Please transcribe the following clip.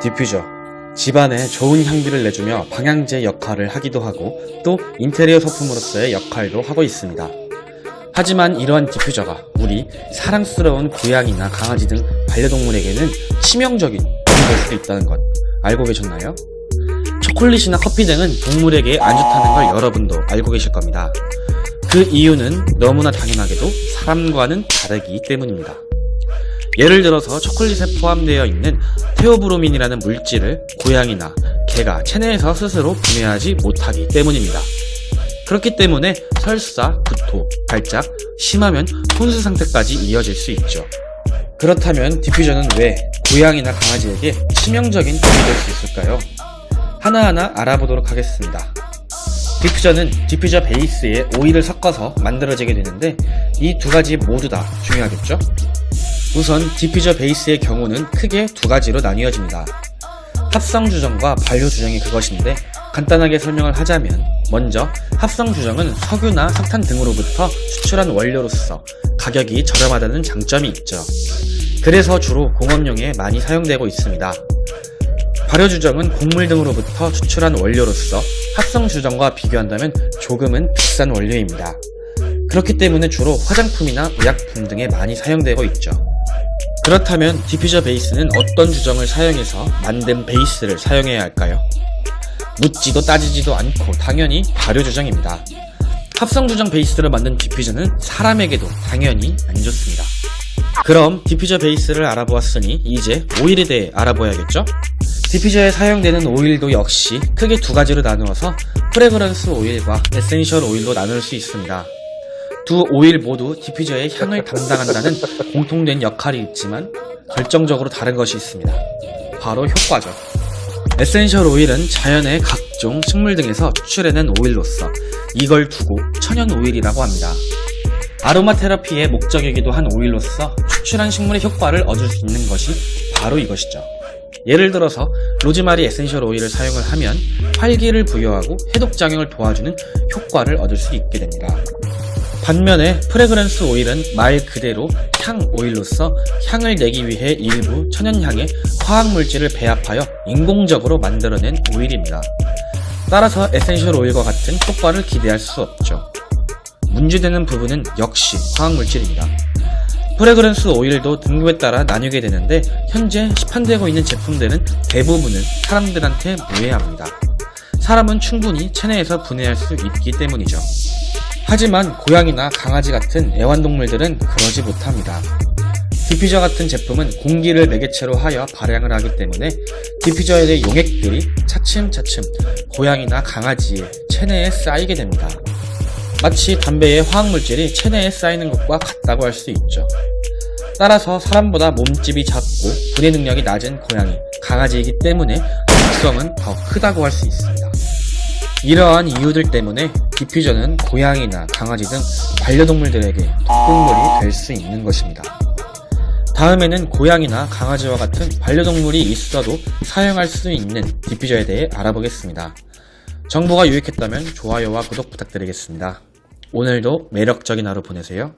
디퓨저 집안에 좋은 향기를 내주며 방향제 역할을 하기도 하고 또 인테리어 소품으로서의 역할도 하고 있습니다. 하지만 이러한 디퓨저가 우리 사랑스러운 고양이나 강아지 등 반려동물에게는 치명적인 될 수도 있다는 것 알고 계셨나요? 초콜릿이나 커피 등은 동물에게 안 좋다는 걸 여러분도 알고 계실 겁니다. 그 이유는 너무나 당연하게도 사람과는 다르기 때문입니다. 예를 들어서 초콜릿에 포함되어 있는 테오브로민이라는 물질을 고양이나 개가 체내에서 스스로 분해하지 못하기 때문입니다. 그렇기 때문에 설사, 구토, 발작, 심하면 혼수 상태까지 이어질 수 있죠. 그렇다면 디퓨저는 왜 고양이나 강아지에게 치명적인 힘이 될 수 있을까요? 하나하나 알아보도록 하겠습니다. 디퓨저는 디퓨저 베이스에 오일을 섞어서 만들어지게 되는데 이 두 가지 모두 다 중요하겠죠? 우선 디퓨저 베이스의 경우는 크게 두 가지로 나뉘어집니다. 합성 주정과 발효 주정이 그것인데 간단하게 설명을 하자면 먼저 합성 주정은 석유나 석탄 등으로부터 추출한 원료로서 가격이 저렴하다는 장점이 있죠. 그래서 주로 공업용에 많이 사용되고 있습니다. 발효 주정은 곡물 등으로부터 추출한 원료로서 합성 주정과 비교한다면 조금은 비싼 원료입니다. 그렇기 때문에 주로 화장품이나 의약품 등에 많이 사용되고 있죠. 그렇다면 디퓨저 베이스는 어떤 주정을 사용해서 만든 베이스를 사용해야 할까요? 묻지도 따지지도 않고 당연히 발효 주정입니다. 합성 주정 베이스로 만든 디퓨저는 사람에게도 당연히 안 좋습니다. 그럼 디퓨저 베이스를 알아보았으니 이제 오일에 대해 알아봐야겠죠? 디퓨저에 사용되는 오일도 역시 크게 두 가지로 나누어서 프레그런스 오일과 에센셜 오일로 나눌 수 있습니다. 두 오일 모두 디퓨저의 향을 담당한다는 공통된 역할이 있지만 결정적으로 다른 것이 있습니다. 바로 효과죠. 에센셜 오일은 자연의 각종 식물 등에서 추출해낸 오일로서 이걸 두고 천연 오일이라고 합니다. 아로마 테라피의 목적이기도 한 오일로서 추출한 식물의 효과를 얻을 수 있는 것이 바로 이것이죠. 예를 들어서 로즈마리 에센셜 오일을 사용을 하면 활기를 부여하고 해독작용을 도와주는 효과를 얻을 수 있게 됩니다. 반면에 프레그런스 오일은 말 그대로 향 오일로서 향을 내기 위해 일부 천연향에 화학물질을 배합하여 인공적으로 만들어낸 오일입니다. 따라서 에센셜 오일과 같은 효과를 기대할 수 없죠. 문제되는 부분은 역시 화학물질입니다. 프레그런스 오일도 등급에 따라 나뉘게 되는데 현재 시판되고 있는 제품들은 대부분은 사람들한테 무해합니다. 사람은 충분히 체내에서 분해할 수 있기 때문이죠. 하지만 고양이나 강아지 같은 애완동물들은 그러지 못합니다. 디퓨저 같은 제품은 공기를 매개체로 하여 발향을 하기 때문에 디퓨저의 용액들이 차츰차츰 고양이나 강아지의 체내에 쌓이게 됩니다. 마치 담배의 화학물질이 체내에 쌓이는 것과 같다고 할 수 있죠. 따라서 사람보다 몸집이 작고 분해 능력이 낮은 고양이, 강아지이기 때문에 독성은 더 크다고 할 수 있습니다. 이러한 이유들 때문에 디퓨저는 고양이나 강아지 등 반려동물들에게 독극물이 될 수 있는 것입니다. 다음에는 고양이나 강아지와 같은 반려동물이 있어도 사용할 수 있는 디퓨저에 대해 알아보겠습니다. 정보가 유익했다면 좋아요와 구독 부탁드리겠습니다. 오늘도 매력적인 하루 보내세요.